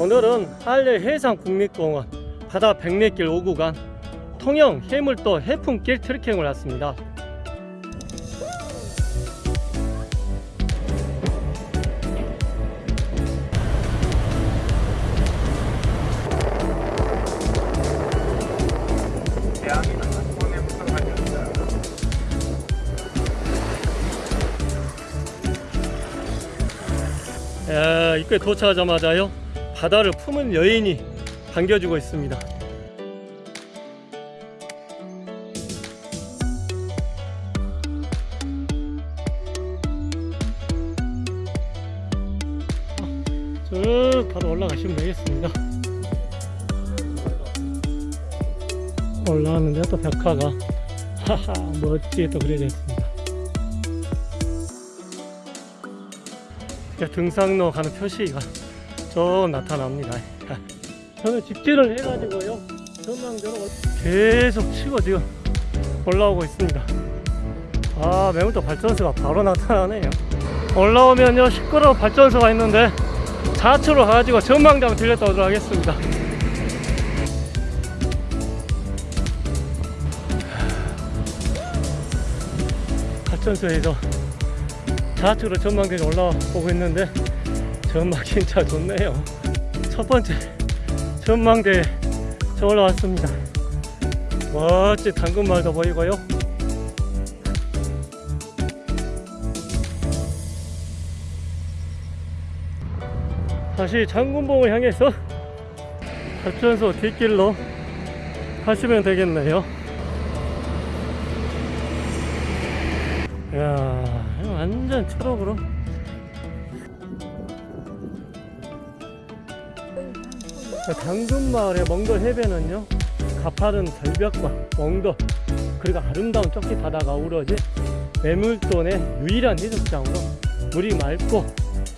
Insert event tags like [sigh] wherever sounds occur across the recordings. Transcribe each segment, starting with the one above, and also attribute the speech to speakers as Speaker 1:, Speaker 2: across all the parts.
Speaker 1: 오늘은 한려 해상국립공원 바다 백리길 5구간 통영 해물도 해풍길 트레킹을 왔습니다. 야, 입구에 도착하자마자요 바다를 품은 여인이 반겨주고 있습니다. 쭉 바로 올라가시면 되겠습니다. 올라왔는데 또 벽화가 하하 멋지게 또 그려져 있습니다. 등산로 가는 표시가 좀 나타납니다. [laughs] 저는 직진을 해가지고요 전망대로 계속 치고 지금 올라오고 있습니다. 아 매물도 발전소가 바로 나타나네요. 올라오면요 시끄러운 발전소가 있는데 좌측으로 가가지고 전망대 한번 들렸다 오도록 하겠습니다. 발전소에서 좌측으로 전망대에 올라오고 있는데 전망 진짜 좋네요. 첫 번째 전망대에 저 올라왔습니다. 멋진 당근마을도 보이고요. 다시 장군봉을 향해서 발전소 뒷길로 가시면 되겠네요. 이야, 완전 초록으로. 당근마을의 멍돌 해변은요, 가파른 절벽과 멍돌, 그리고 아름다운 쪽지 바다가 어우러진 매물돈의 유일한 해수욕장으로 물이 맑고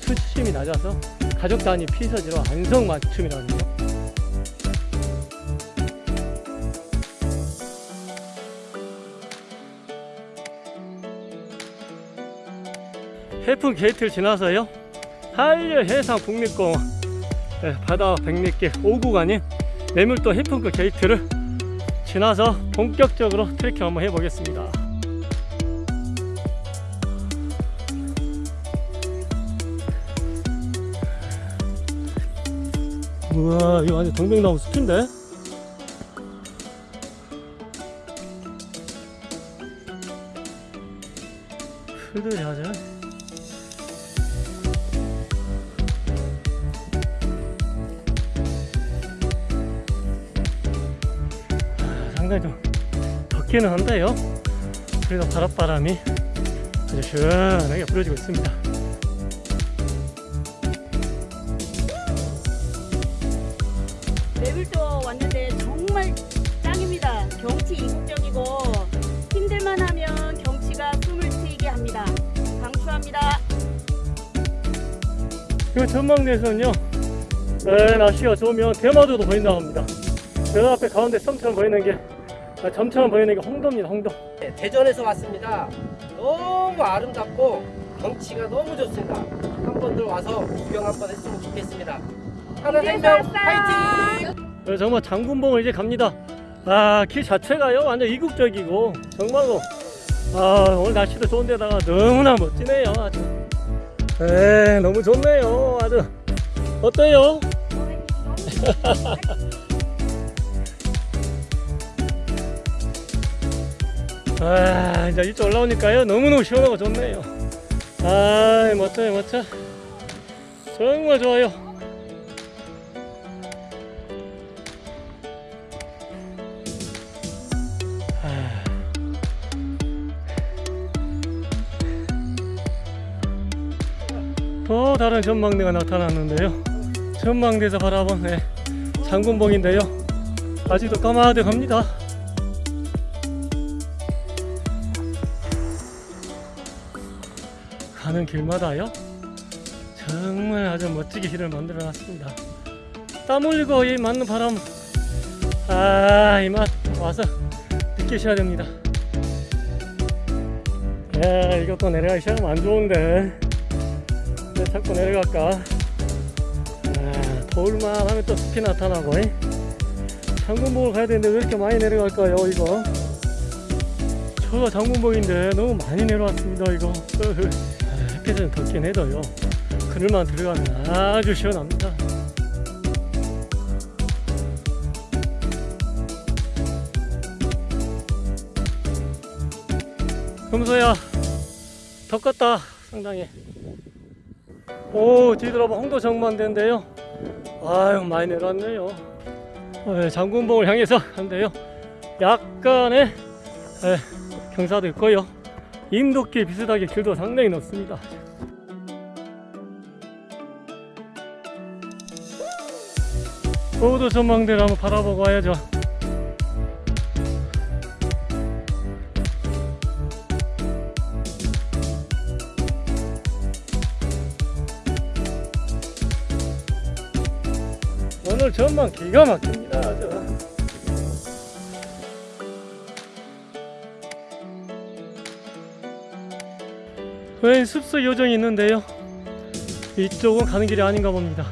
Speaker 1: 수심이 낮아서 가족 단위 피서지로 안성맞춤이라는요. 해품길 게이트를 지나서요 한려 해상 국립공원 네, 바다 백리길 5구간인 매물도 해품길 게이트를 지나서 본격적으로 트레킹 한번 해보겠습니다. 우와 이거 완전 동백나무 숲인데? 풀들이 아주 상당히 좀 덥기는 한데요 그래도 바닷바람이 아주 시원하게 불어주고 있습니다
Speaker 2: 매물도 왔는데 정말 짱입니다. 경치 이국적이고 힘들만 하면 경치가 숨을 트이게 합니다. 강추합니다.
Speaker 1: 그 전망대에서는요 에, 날씨가 좋으면 대마도도 보인다고 합니다 저 앞에 가운데 섬처럼 보이는 게 아, 점처럼 보이는 게 홍도입니다 홍도
Speaker 3: 네, 대전에서 왔습니다. 너무 아름답고 경치가 너무 좋습니다. 한 번들 와서 구경 한 번 했으면 좋겠습니다. 하늘생명 파이팅!
Speaker 1: 그래서 정말 장군봉을 이제 갑니다 아길 자체가요 완전 이국적이고 정말로 아 오늘 날씨도 좋은데다가 너무나 멋지네요 아주 에 너무 좋네요 아주 어때요? [laughs] 아 이제 이쪽 올라오니까요. 너무너무 시원하고 좋네요. 아 멋져요 멋져. 정말 좋아요. 아. 또 다른 전망대가 나타났는데요. 전망대에서 바라본 네, 장군봉인데요. 아직도 까마득합니다 가는 길마다요 정말 아주 멋지게 길을 만들어 놨습니다. 땀 흘리고 이 맞는 바람 아 이 맛 와서 느끼셔야 됩니다. 야 이것도 내려가기 시작하면 안 좋은데. 왜 자꾸 내려갈까? 아, 겨울만 하면 또 숲이 나타나고 잉? 장군봉을 가야 되는데 왜 이렇게 많이 내려갈까요 이거? 저가 장군봉인데 너무 많이 내려왔습니다 이거. 아, [laughs] 햇빛은 덥긴 해도요 그늘만 들어가면 아주 시원합니다. 금소야 덥겠다 상당히. 오 뒤돌아봐 홍도 정만대인데요. 아유 많이 내려왔네요. 어, 예, 장군봉을 향해서 한데요. 약간의 예, 경사도 있고요 인도길 비슷하게 길도 상당히 넓습니다. 호도 전망대를 한번 바라보고 와야죠. 오늘 전망 기가 막힙니다 웬 습수 요정이 있는데요? 이쪽은 가는 길이 아닌가 봅니다.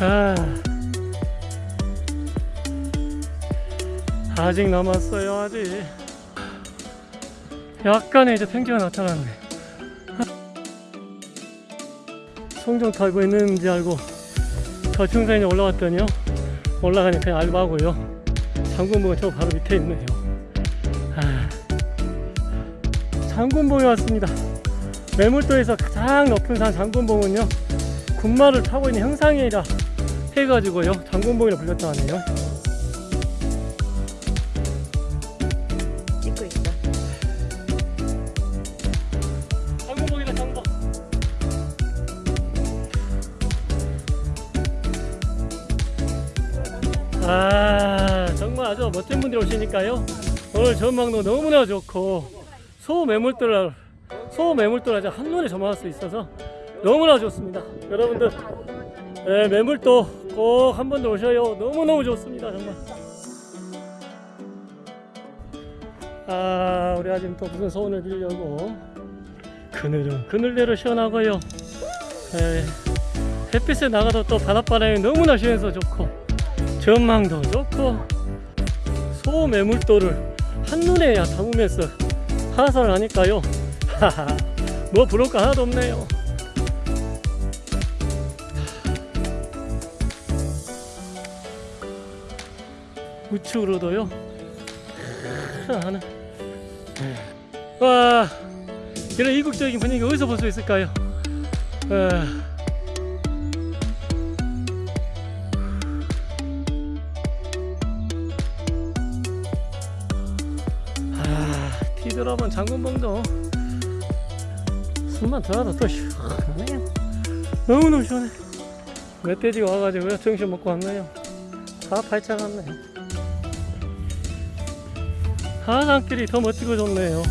Speaker 1: 아, 아직 남았어요 아직. 약간의 이제 팽개가 나타났네 송정 타고 있는지 알고 저 중산에 올라왔더니요. 올라가니 그냥 알바고요. 장군봉은 저 바로 밑에 있네요. 아, 장군봉에 왔습니다. 매물도에서 가장 높은 산 장군봉은요. 군마를 타고 있는 형상이라 해가지고요. 장군봉이라 불렸다 하네요 분들이 오시니까요. 오늘 전망도 너무나 좋고 소 매물들 소 매물들 아주 한눈에 점화할 수 있어서 너무나 좋습니다. 여러분들 네, 매물도 꼭 한 번 더 오셔요. 너무너무 좋습니다 정말. 아 우리 아줌 또 무슨 소원을 빌려고 그늘은 그늘대로 시원하고요. 에, 햇빛에 나가도 또 바닷바람이 너무나 시원해서 좋고 전망도 좋고 소매물도를 한눈에 담으면서 하산을 하니까요. 하하 뭐 부러울 거 하나도 없네요. 우측으로도요. 하는 와 이런 이국적인 분위기 어디서 볼 수 있을까요? 아, 아, 장군봉도 숨만 들어도 또 시원하네요. 너무너무 시원해. 멧돼지가 와가지고요. 정신 먹고 왔네요. 다 발차 갔네요. 하산길이 더 멋지고 좋네요.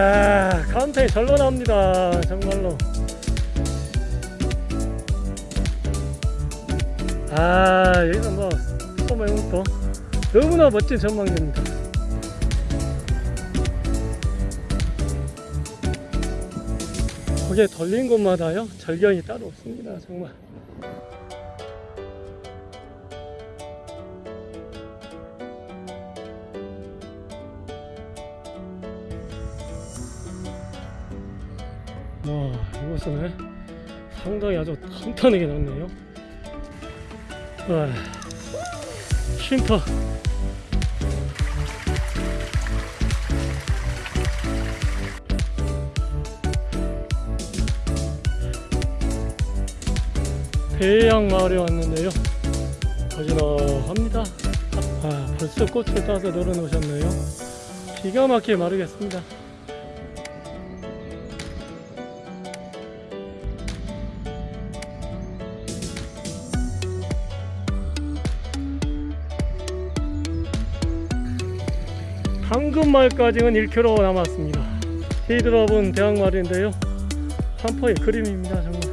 Speaker 1: 아, 카운터에 절로 나옵니다. 정말로. 아, 여기서 뭐, 소매문도 너무나 멋진 전망입니다. 거기에 돌린 곳마다요, 절경이 따로 없습니다. 정말. 와, 이곳은 상당히 아주 탄탄하게. 와, 쉼터. 대양 마을에 왔는데요. 어지러합니다. 아, 벌써 꽃을 따서 널어 놓으셨네요. 기가 막히게 마르겠습니다. 황금말까지는 1km 남았습니다. 히드럽은 대항마리인데요. 한포의 그림입니다 정말.